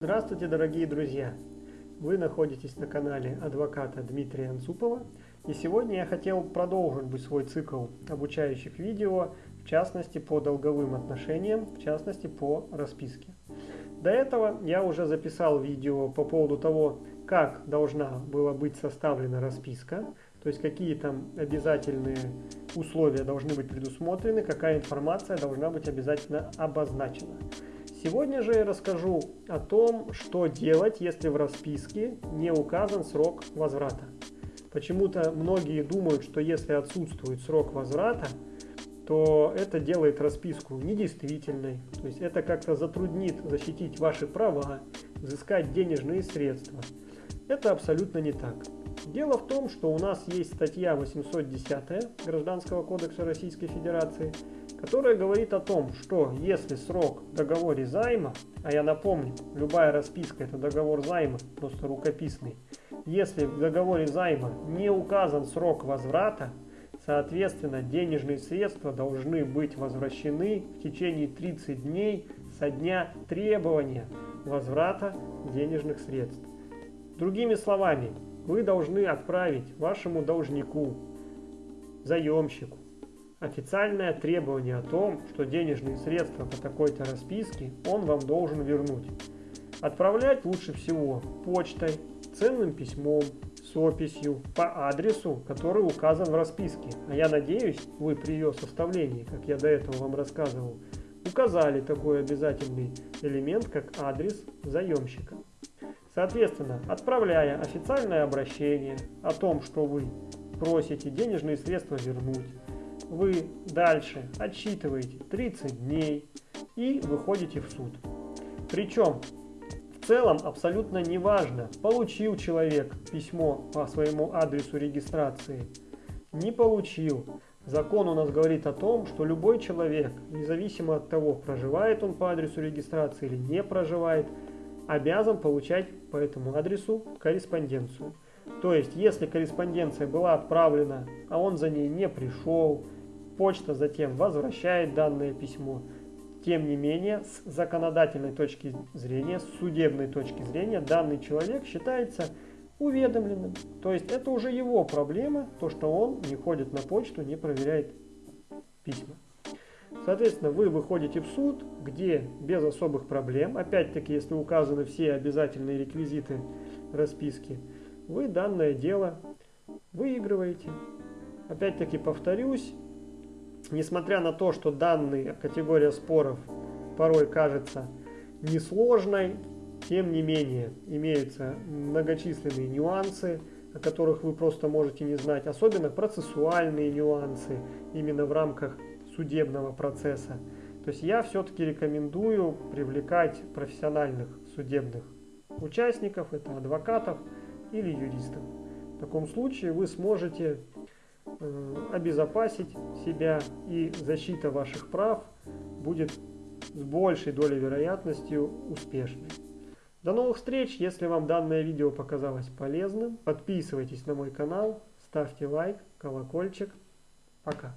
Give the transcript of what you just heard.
Здравствуйте, дорогие друзья! Вы находитесь на канале адвоката Дмитрия Анцупова, и сегодня я хотел продолжить бы свой цикл обучающих видео, в частности по долговым отношениям, в частности по расписке. До этого я уже записал видео по поводу того, как должна была быть составлена расписка, то есть какие там обязательные условия должны быть предусмотрены, какая информация должна быть обязательно обозначена. Сегодня же я расскажу о том, что делать, если в расписке не указан срок возврата. Почему-то многие думают, что если отсутствует срок возврата, то это делает расписку недействительной. То есть это как-то затруднит защитить ваши права, взыскать денежные средства. Это абсолютно не так. Дело в том, что у нас есть статья 810 Гражданского кодекса Российской Федерации – которая говорит о том, что если срок в договоре займа, а я напомню, любая расписка это договор займа, просто рукописный, если в договоре займа не указан срок возврата, соответственно денежные средства должны быть возвращены в течение 30 дней со дня требования возврата денежных средств. Другими словами, вы должны отправить вашему должнику, заемщику, официальное требование о том, что денежные средства по такой-то расписке он вам должен вернуть. Отправлять лучше всего почтой, ценным письмом, с описью по адресу, который указан в расписке. А я надеюсь, вы при ее составлении, как я до этого вам рассказывал, указали такой обязательный элемент, как адрес заемщика. Соответственно, отправляя официальное обращение о том, что вы просите денежные средства вернуть, вы дальше отсчитываете 30 дней и выходите в суд. Причем в целом абсолютно неважно, получил человек письмо по своему адресу регистрации, не получил. Закон у нас говорит о том, что любой человек, независимо от того, проживает он по адресу регистрации или не проживает, обязан получать по этому адресу корреспонденцию. То есть, если корреспонденция была отправлена, а он за ней не пришел, Почта затем возвращает данное письмо. Тем не менее, с законодательной точки зрения, с судебной точки зрения, данный человек считается уведомленным. То есть это уже его проблема, то, что он не ходит на почту, не проверяет письма. Соответственно, вы выходите в суд, где без особых проблем, опять-таки, если указаны все обязательные реквизиты расписки, вы данное дело выигрываете. Опять-таки повторюсь, Несмотря на то, что данная категория споров порой кажется несложной, тем не менее имеются многочисленные нюансы, о которых вы просто можете не знать, особенно процессуальные нюансы именно в рамках судебного процесса. То есть я все-таки рекомендую привлекать профессиональных судебных участников, это адвокатов или юристов. В таком случае вы сможете обезопасить себя и защита ваших прав будет с большей долей вероятностью успешной. До новых встреч! Если вам данное видео показалось полезным, подписывайтесь на мой канал, ставьте лайк, колокольчик. Пока!